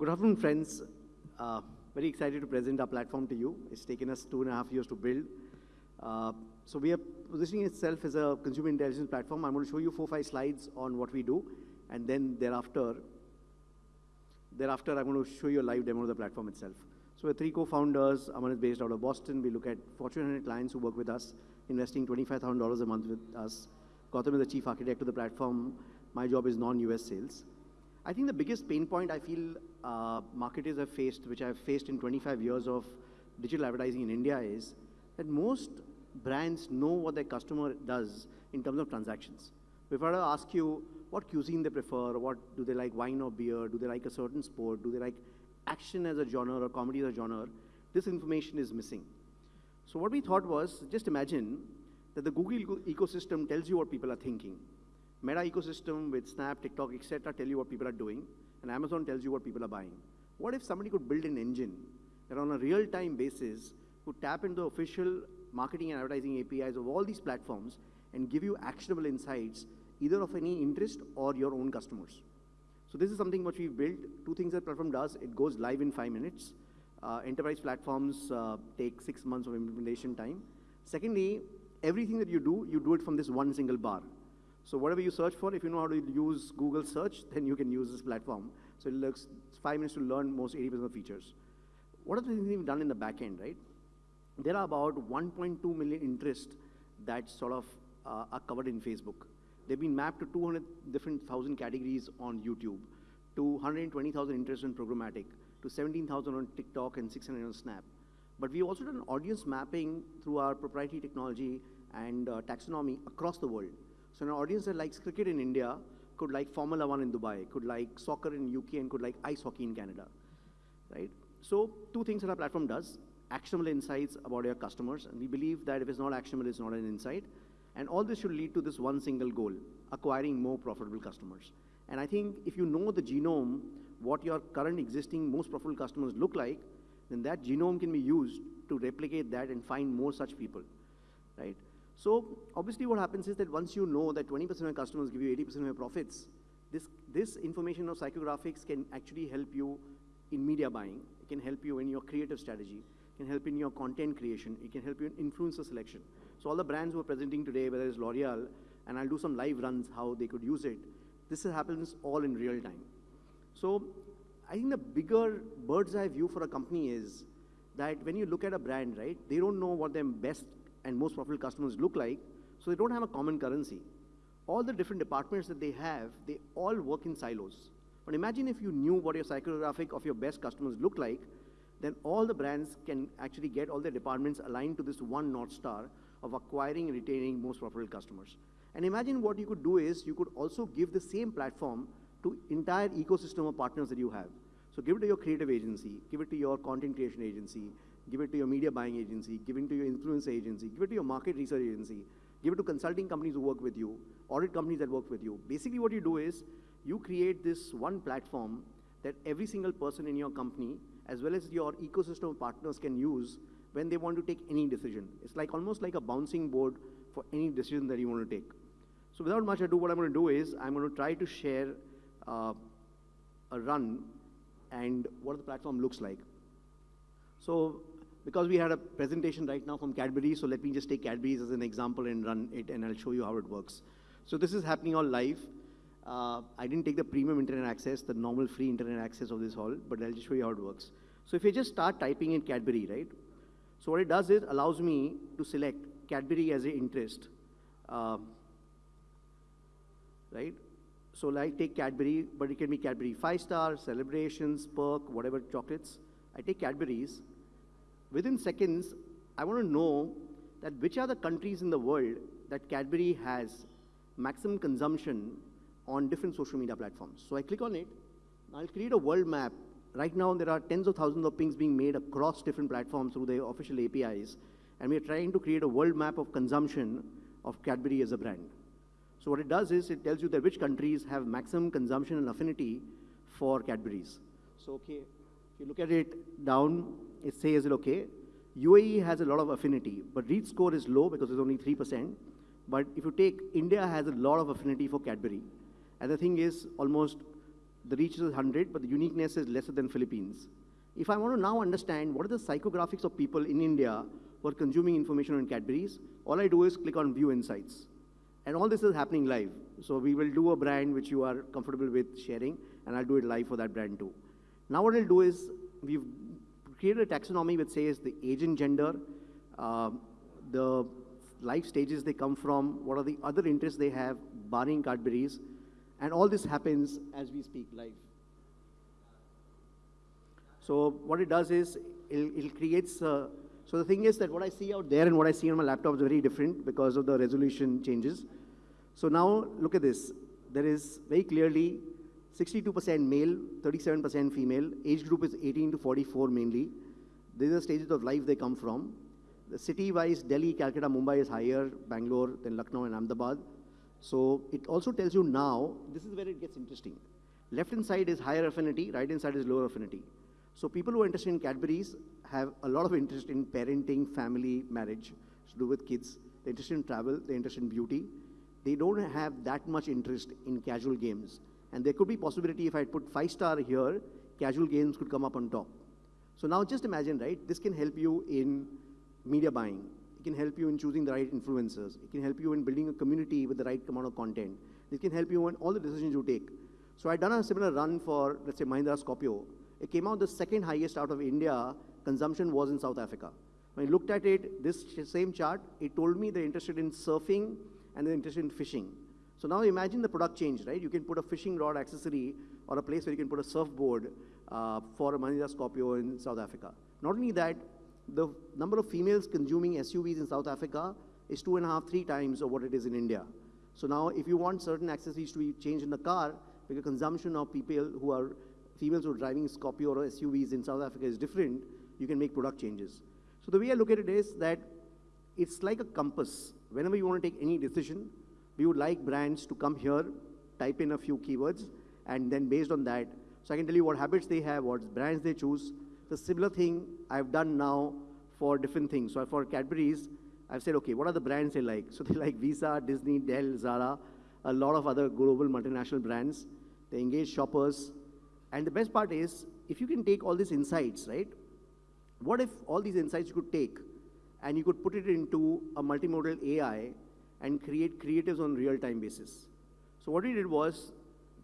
Good afternoon, friends. Uh, very excited to present our platform to you. It's taken us two and a half years to build. Uh, so we are positioning itself as a consumer intelligence platform. I'm going to show you four, five slides on what we do, and then thereafter, thereafter I'm going to show you a live demo of the platform itself. So we're three co-founders. Aman is based out of Boston. We look at Fortune 100 clients who work with us, investing $25,000 a month with us. Gautam is the chief architect of the platform. My job is non-US sales. I think the biggest pain point I feel uh, marketers have faced, which I've faced in 25 years of digital advertising in India is that most brands know what their customer does in terms of transactions. If I were to ask you what cuisine they prefer, what do they like wine or beer, do they like a certain sport, do they like action as a genre or comedy as a genre, this information is missing. So what we thought was, just imagine that the Google ecosystem tells you what people are thinking. Meta ecosystem with Snap, TikTok, etc. tell you what people are doing, and Amazon tells you what people are buying. What if somebody could build an engine that on a real-time basis could tap into the official marketing and advertising APIs of all these platforms and give you actionable insights either of any interest or your own customers. So this is something which we've built. Two things that platform does, it goes live in five minutes. Uh, enterprise platforms uh, take six months of implementation time. Secondly, everything that you do, you do it from this one single bar. So whatever you search for, if you know how to use Google search, then you can use this platform. So it looks five minutes to learn most 80% of the features. What are the things we've done in the back end, right? There are about 1.2 million interests that sort of uh, are covered in Facebook. They've been mapped to 200 different thousand categories on YouTube, to 120,000 interests in programmatic, to 17,000 on TikTok and 600 on Snap. But we've also done audience mapping through our proprietary technology and uh, taxonomy across the world. So an audience that likes cricket in India could like Formula One in Dubai, could like soccer in UK, and could like ice hockey in Canada, right? So two things that our platform does, actionable insights about your customers, and we believe that if it's not actionable, it's not an insight. And all this should lead to this one single goal, acquiring more profitable customers. And I think if you know the genome, what your current existing most profitable customers look like, then that genome can be used to replicate that and find more such people, right? So obviously what happens is that once you know that 20% of your customers give you 80% of your profits, this, this information of psychographics can actually help you in media buying. It can help you in your creative strategy. It can help in your content creation. It can help you in influencer selection. So all the brands who are presenting today, whether it's L'Oreal, and I'll do some live runs how they could use it, this happens all in real time. So I think the bigger bird's eye view for a company is that when you look at a brand, right, they don't know what their best and most profitable customers look like, so they don't have a common currency. All the different departments that they have, they all work in silos. But imagine if you knew what your psychographic of your best customers look like, then all the brands can actually get all their departments aligned to this one North Star of acquiring and retaining most profitable customers. And imagine what you could do is you could also give the same platform to entire ecosystem of partners that you have. So give it to your creative agency, give it to your content creation agency, give it to your media buying agency, give it to your influence agency, give it to your market research agency, give it to consulting companies who work with you, audit companies that work with you. Basically what you do is you create this one platform that every single person in your company, as well as your ecosystem partners can use when they want to take any decision. It's like almost like a bouncing board for any decision that you want to take. So without much ado, what I'm going to do is I'm going to try to share uh, a run and what the platform looks like. So because we had a presentation right now from Cadbury, so let me just take Cadbury's as an example and run it, and I'll show you how it works. So this is happening all live. Uh, I didn't take the premium internet access, the normal free internet access of this hall, but I'll just show you how it works. So if you just start typing in Cadbury, right? So what it does is allows me to select Cadbury as an interest, uh, right? So like take Cadbury, but it can be Cadbury 5 star, celebrations, perk, whatever chocolates. I take Cadbury's, within seconds, I want to know that which are the countries in the world that Cadbury has maximum consumption on different social media platforms. So I click on it, I'll create a world map. Right now, there are tens of thousands of pings being made across different platforms through the official APIs, and we're trying to create a world map of consumption of Cadbury as a brand. So what it does is it tells you that which countries have maximum consumption and affinity for Cadbury's. So okay, if you look at it down, it says, it okay, UAE has a lot of affinity, but reach score is low because it's only 3%. But if you take India has a lot of affinity for Cadbury. And the thing is, almost the reach is 100, but the uniqueness is lesser than Philippines. If I want to now understand what are the psychographics of people in India who are consuming information on Cadbury's, all I do is click on View Insights. And all this is happening live. So we will do a brand which you are comfortable with sharing, and I'll do it live for that brand too. Now what I'll do is, we've created a taxonomy which says the age and gender, uh, the life stages they come from, what are the other interests they have, barring Cadbury's, and all this happens as we speak live. So what it does is, it, it creates, uh, so the thing is that what I see out there and what I see on my laptop is very different because of the resolution changes. So now look at this. There is very clearly 62% male, 37% female. Age group is 18 to 44 mainly. These are stages of life they come from. The city-wise, Delhi, Calcutta, Mumbai is higher, Bangalore, then Lucknow and Ahmedabad. So it also tells you now, this is where it gets interesting. Left-hand side is higher affinity, right-hand side is lower affinity. So people who are interested in Cadbury's have a lot of interest in parenting, family, marriage, to do with kids. They're interested in travel, they're interested in beauty. They don't have that much interest in casual games. And there could be possibility if I put five star here, casual games could come up on top. So now just imagine, right? This can help you in media buying. It can help you in choosing the right influencers. It can help you in building a community with the right amount of content. It can help you in all the decisions you take. So I've done a similar run for, let's say, Mahindra Scorpio. It came out the second highest out of India. Consumption was in South Africa. When I looked at it, this same chart, it told me they're interested in surfing and they're interested in fishing. So now imagine the product change, right? You can put a fishing rod accessory or a place where you can put a surfboard uh, for a Mahindra Scorpio in South Africa. Not only that, the number of females consuming SUVs in South Africa is two and a half, three times of what it is in India. So now if you want certain accessories to be changed in the car, because consumption of people who are females who are driving Scorpio or SUVs in South Africa is different, you can make product changes. So the way I look at it is that it's like a compass. Whenever you want to take any decision, we would like brands to come here, type in a few keywords, and then based on that, so I can tell you what habits they have, what brands they choose. The similar thing I've done now for different things. So for Cadbury's, I've said, okay, what are the brands they like? So they like Visa, Disney, Dell, Zara, a lot of other global multinational brands. They engage shoppers. And the best part is, if you can take all these insights, right? What if all these insights you could take and you could put it into a multimodal AI and create creatives on real-time basis. So what we did was,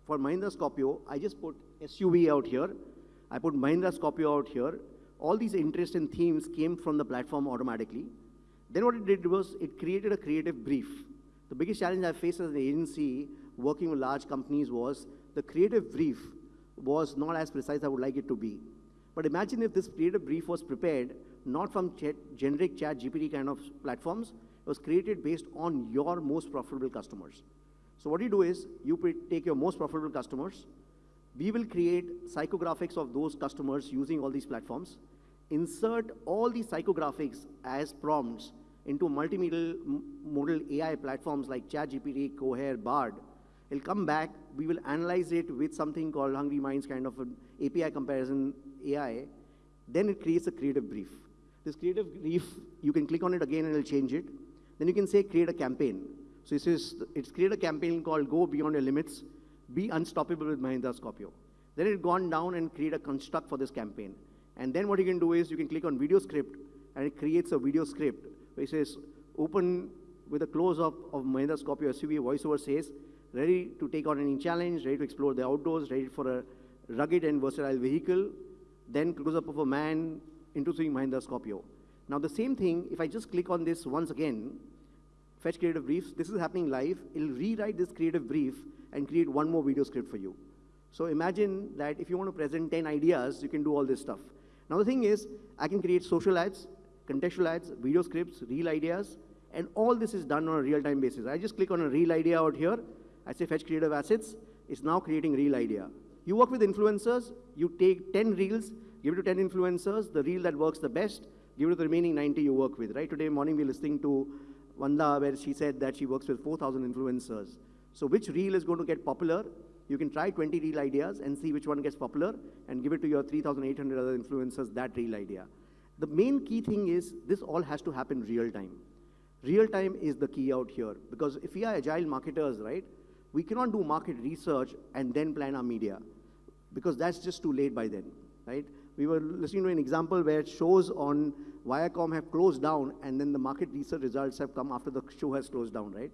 for Mahindra Scorpio, I just put SUV out here. I put Mahindra Scorpio out here. All these interests and themes came from the platform automatically. Then what it did was, it created a creative brief. The biggest challenge I faced as an agency working with large companies was the creative brief was not as precise as I would like it to be. But imagine if this creative brief was prepared not from generic ChatGPT kind of platforms, it was created based on your most profitable customers. So what you do is, you take your most profitable customers, we will create psychographics of those customers using all these platforms, insert all these psychographics as prompts into multimodal modal AI platforms like ChatGPT, Cohere, Bard. It'll come back, we will analyze it with something called Hungry Minds kind of an API comparison AI, then it creates a creative brief. This creative brief, you can click on it again and it'll change it. Then you can say create a campaign. So it says, it's create a campaign called Go Beyond Your Limits, Be Unstoppable with Mahindra Scorpio. Then it gone down and create a construct for this campaign. And then what you can do is you can click on video script and it creates a video script it says open with a close-up of Mahindra Scorpio SUV voiceover says, ready to take on any challenge, ready to explore the outdoors, ready for a rugged and versatile vehicle, then close-up of a man introducing Mahindra Scorpio. Now the same thing, if I just click on this once again, fetch creative briefs, this is happening live, it'll rewrite this creative brief and create one more video script for you. So imagine that if you want to present 10 ideas, you can do all this stuff. Now the thing is, I can create social ads, contextual ads, video scripts, real ideas, and all this is done on a real-time basis. I just click on a real idea out here, I say fetch creative assets, it's now creating real idea. You work with influencers, you take 10 reels, give it to 10 influencers, the reel that works the best, give it to the remaining 90 you work with, right? Today morning we are listening to Vanda where she said that she works with 4,000 influencers. So which reel is going to get popular? You can try 20 reel ideas and see which one gets popular and give it to your 3,800 other influencers, that reel idea. The main key thing is this all has to happen real time. Real time is the key out here because if we are agile marketers, right, we cannot do market research and then plan our media. Because that's just too late by then, right? We were listening to an example where shows on Viacom have closed down and then the market research results have come after the show has closed down, right?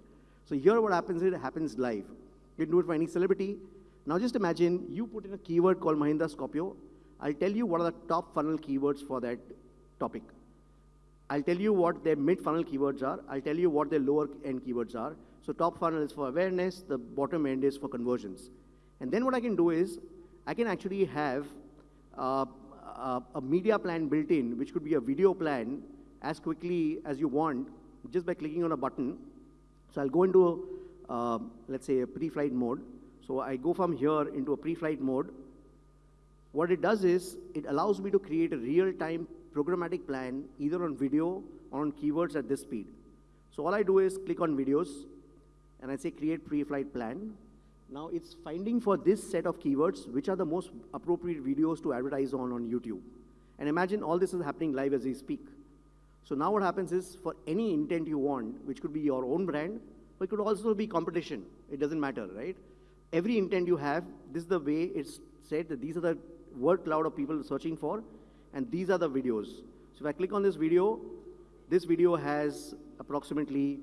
So here what happens is it happens live. You can do it for any celebrity. Now just imagine you put in a keyword called Mahindra Scorpio. I'll tell you what are the top funnel keywords for that topic. I'll tell you what their mid funnel keywords are. I'll tell you what their lower end keywords are. So top funnel is for awareness, the bottom end is for conversions. And then what I can do is I can actually have uh, a, a media plan built in, which could be a video plan as quickly as you want, just by clicking on a button. So I'll go into, uh, let's say, a pre-flight mode. So I go from here into a pre-flight mode. What it does is, it allows me to create a real-time programmatic plan, either on video or on keywords at this speed. So all I do is click on videos, and I say create pre-flight plan. Now it's finding for this set of keywords, which are the most appropriate videos to advertise on on YouTube. And imagine all this is happening live as we speak. So now what happens is for any intent you want, which could be your own brand, but it could also be competition. It doesn't matter, right? Every intent you have, this is the way it's said that these are the word cloud of people searching for, and these are the videos. So if I click on this video, this video has approximately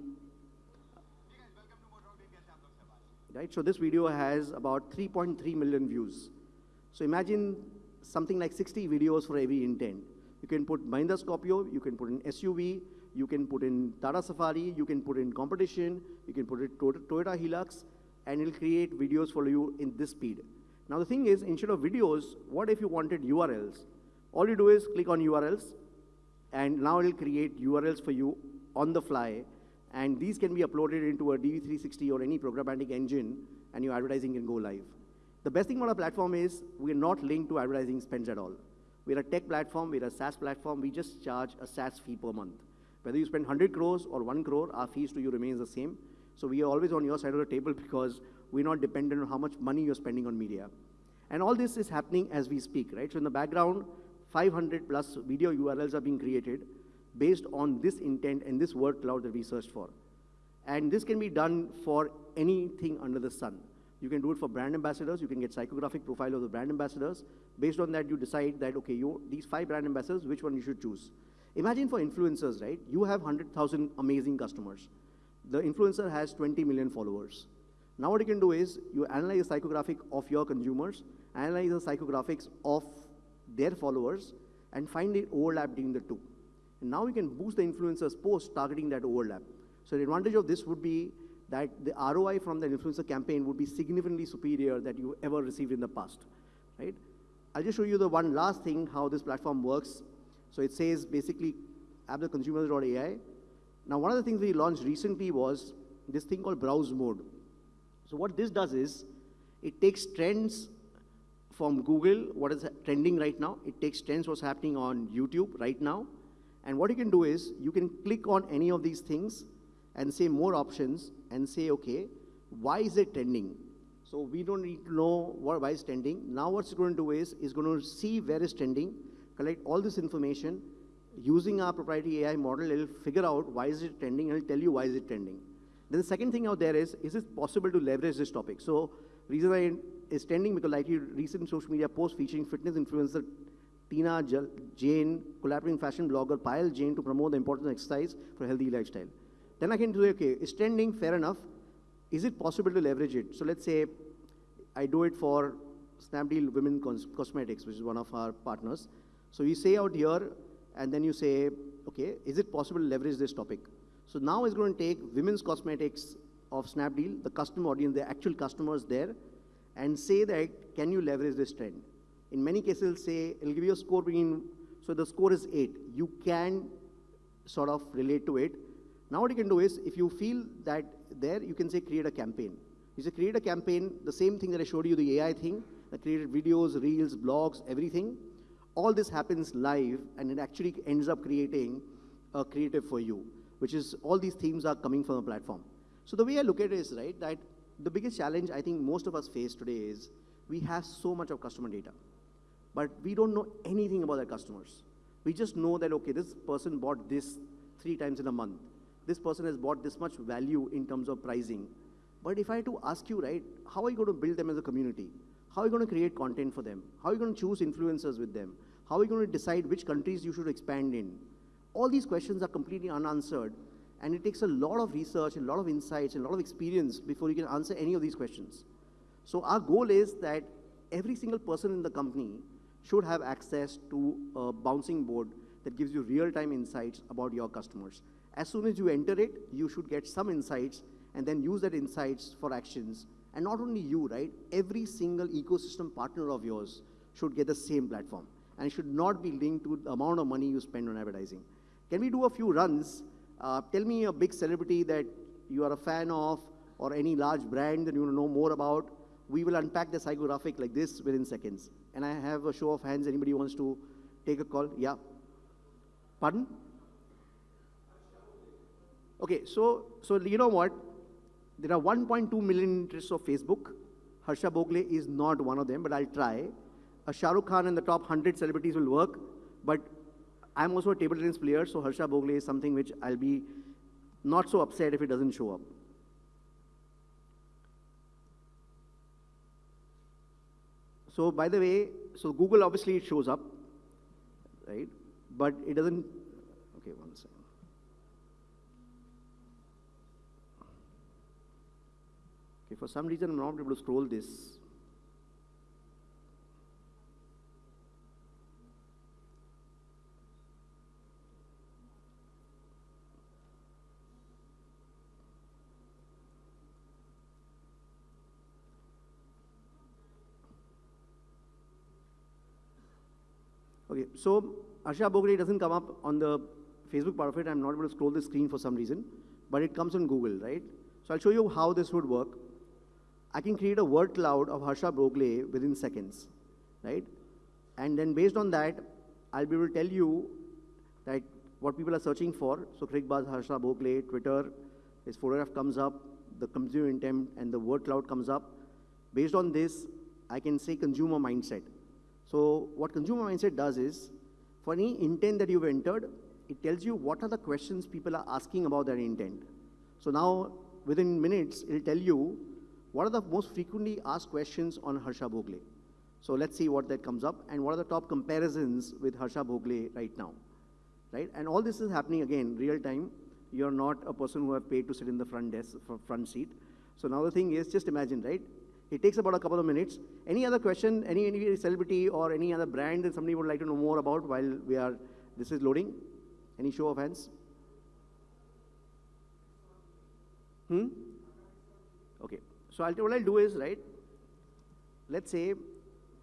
right? So this video has about 3.3 million views. So imagine something like 60 videos for every intent. You can put Mahindra Scorpio, you can put in SUV, you can put in Tata Safari, you can put in competition, you can put it Toyota Hilux, and it'll create videos for you in this speed. Now the thing is, instead of videos, what if you wanted URLs? All you do is click on URLs, and now it'll create URLs for you on the fly, and these can be uploaded into a DV360 or any programmatic engine, and your advertising can go live. The best thing about our platform is we're not linked to advertising spends at all. We're a tech platform, we're a SaaS platform, we just charge a SaaS fee per month. Whether you spend 100 crores or 1 crore, our fees to you remains the same. So we are always on your side of the table because we're not dependent on how much money you're spending on media. And all this is happening as we speak, right? So in the background, 500 plus video URLs are being created based on this intent and this word cloud that we searched for. And this can be done for anything under the sun. You can do it for brand ambassadors. You can get psychographic profile of the brand ambassadors. Based on that, you decide that, okay, you, these five brand ambassadors, which one you should choose. Imagine for influencers, right? You have 100,000 amazing customers. The influencer has 20 million followers. Now what you can do is you analyze the psychographic of your consumers, analyze the psychographics of their followers, and find the overlap between the two. And now you can boost the influencer's post targeting that overlap. So the advantage of this would be that the ROI from the influencer campaign would be significantly superior that you ever received in the past, right? I'll just show you the one last thing, how this platform works. So it says basically apptheconsumers.ai. Now, one of the things we launched recently was this thing called browse mode. So what this does is, it takes trends from Google, what is trending right now. It takes trends what's happening on YouTube right now. And what you can do is, you can click on any of these things and say more options and say, okay, why is it trending? So we don't need to know what, why it's trending. Now what it's going to do is, is going to see where it's trending, collect all this information, using our proprietary AI model, it'll figure out why is it trending, and it'll tell you why is it trending. Then the second thing out there is, is it possible to leverage this topic? So reason why it's trending because like you recent social media post featuring fitness influencer Tina Jain, collaborating fashion blogger Payal Jain to promote the importance of exercise for a healthy lifestyle. Then I can do, okay, it's trending, fair enough. Is it possible to leverage it? So let's say I do it for Snapdeal Women Cosmetics, which is one of our partners. So you say out here, and then you say, okay, is it possible to leverage this topic? So now it's going to take women's cosmetics of Snapdeal, the customer audience, the actual customers there, and say that, can you leverage this trend? In many cases, it'll say, it'll give you a score between, so the score is eight. You can sort of relate to it. Now what you can do is, if you feel that there, you can say create a campaign. You say create a campaign, the same thing that I showed you, the AI thing, that created videos, reels, blogs, everything. All this happens live, and it actually ends up creating a creative for you, which is all these themes are coming from the platform. So the way I look at it is, right, that the biggest challenge I think most of us face today is we have so much of customer data, but we don't know anything about our customers. We just know that, okay, this person bought this three times in a month this person has bought this much value in terms of pricing. But if I had to ask you, right, how are you going to build them as a community? How are you going to create content for them? How are you going to choose influencers with them? How are you going to decide which countries you should expand in? All these questions are completely unanswered, and it takes a lot of research, a lot of insights, a lot of experience before you can answer any of these questions. So our goal is that every single person in the company should have access to a bouncing board that gives you real-time insights about your customers. As soon as you enter it, you should get some insights and then use that insights for actions. And not only you, right? Every single ecosystem partner of yours should get the same platform. And it should not be linked to the amount of money you spend on advertising. Can we do a few runs? Uh, tell me a big celebrity that you are a fan of or any large brand that you want to know more about. We will unpack the psychographic like this within seconds. And I have a show of hands. Anybody wants to take a call? Yeah. Pardon? Okay, so, so you know what? There are 1.2 million interests of Facebook. Harsha Bhogle is not one of them, but I'll try. A Shah Rukh Khan and the top 100 celebrities will work, but I'm also a table tennis player, so Harsha Bhogle is something which I'll be not so upset if it doesn't show up. So by the way, so Google obviously it shows up, right? But it doesn't, okay, one second. Okay, for some reason I'm not able to scroll this. Okay, so Harsha Bhogle doesn't come up on the Facebook part of it. I'm not able to scroll the screen for some reason, but it comes on Google, right? So I'll show you how this would work. I can create a word cloud of Harsha Bhogle within seconds, right? And then based on that, I'll be able to tell you that what people are searching for. So CricBuzz, Harsha Bhogle, Twitter, his photograph comes up, the consumer intent and the word cloud comes up. Based on this, I can say consumer mindset. So what consumer mindset does is, for any intent that you've entered, it tells you what are the questions people are asking about that intent. So now, within minutes, it'll tell you what are the most frequently asked questions on Harsha Bhogle. So let's see what that comes up, and what are the top comparisons with Harsha Bhogle right now, right? And all this is happening again, real time. You're not a person who have paid to sit in the front desk, front seat. So now the thing is, just imagine, right? It takes about a couple of minutes. Any other question, any, any celebrity or any other brand that somebody would like to know more about while we are, this is loading? Any show of hands? Hmm? Okay. So I'll, what I'll do is, right, let's say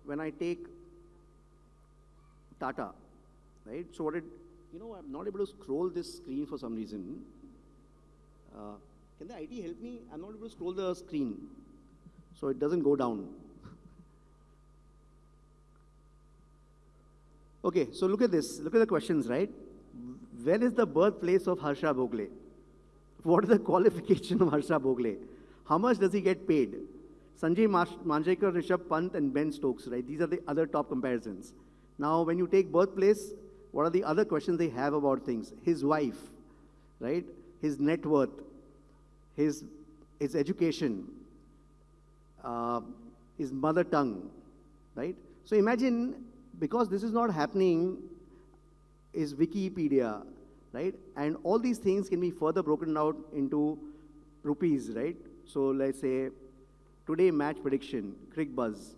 when I take Tata, right, so what it, you know, I'm not able to scroll this screen for some reason. Uh, can the IT help me? I'm not able to scroll the screen so it doesn't go down. Okay, so look at this. Look at the questions, right? Where is the birthplace of Harsha Bhogle? What is the qualification of Harsha Bhogle? How much does he get paid? Sanjay Manjrekar, Rishabh Pant, and Ben Stokes, right? These are the other top comparisons. Now, when you take birthplace, what are the other questions they have about things? His wife, right? His net worth, his, his education, uh, is mother tongue, right? So imagine, because this is not happening, is Wikipedia, right? And all these things can be further broken out into rupees, right? So let's say today match prediction, CricBuzz,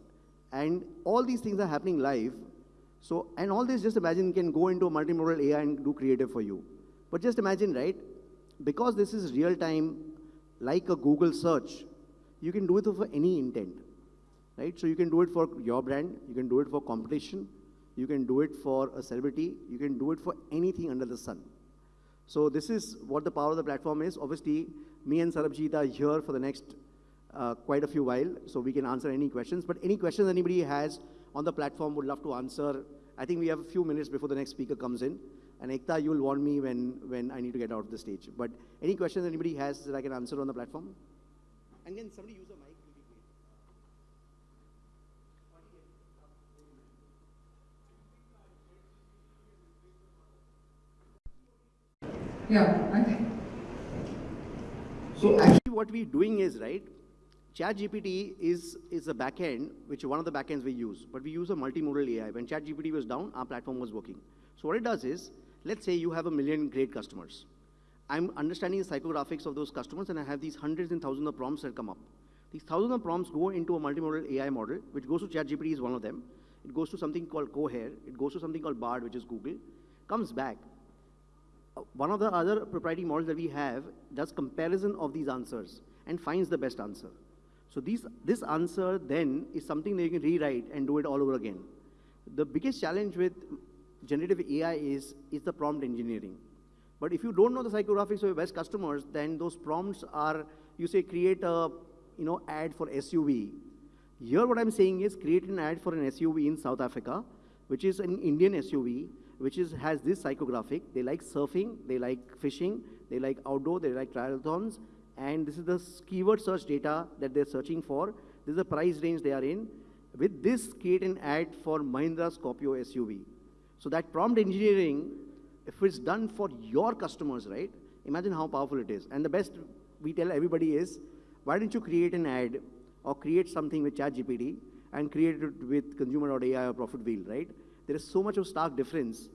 and all these things are happening live. So, and all this, just imagine, can go into a multimodal AI and do creative for you. But just imagine, right? Because this is real time, like a Google search, you can do it for any intent, right? So you can do it for your brand, you can do it for competition, you can do it for a celebrity, you can do it for anything under the sun. So this is what the power of the platform is. Obviously, me and Sarabjit are here for the next uh, quite a few while, so we can answer any questions. But any questions anybody has on the platform would love to answer. I think we have a few minutes before the next speaker comes in. And Ekta, you'll warn me when, when I need to get out of the stage. But any questions anybody has that I can answer on the platform? And can somebody use a mic? Yeah, okay. So actually what we're doing is, right, ChatGPT is, is a backend, which one of the backends we use, but we use a multimodal AI. When ChatGPT was down, our platform was working. So what it does is, let's say you have a million great customers. I'm understanding the psychographics of those customers, and I have these hundreds and thousands of prompts that come up. These thousands of prompts go into a multimodal AI model, which goes to ChatGPT is one of them. It goes to something called Cohere. It goes to something called Bard, which is Google. Comes back. Uh, One of the other proprietary models that we have does comparison of these answers and finds the best answer. So these, this answer then is something that you can rewrite and do it all over again. The biggest challenge with generative AI is, is the prompt engineering. But if you don't know the psychographics of your best customers, then those prompts are, you say create a you know, ad for SUV. Here what I'm saying is create an ad for an SUV in South Africa, which is an Indian SUV, which is, has this psychographic. They like surfing, they like fishing, they like outdoor, they like triathlons, and this is the keyword search data that they're searching for. This is the price range they are in. With this, create an ad for Mahindra Scorpio SUV. So that prompt engineering, if it's done for your customers, right? Imagine how powerful it is. And the best we tell everybody is, why don't you create an ad or create something with ChatGPT and create it with consumer.ai or Profit Wheel, right? There is so much of stark difference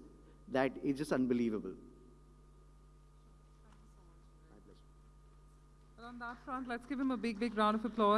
that it's just unbelievable. Well, on that front, let's give him a big, big round of applause.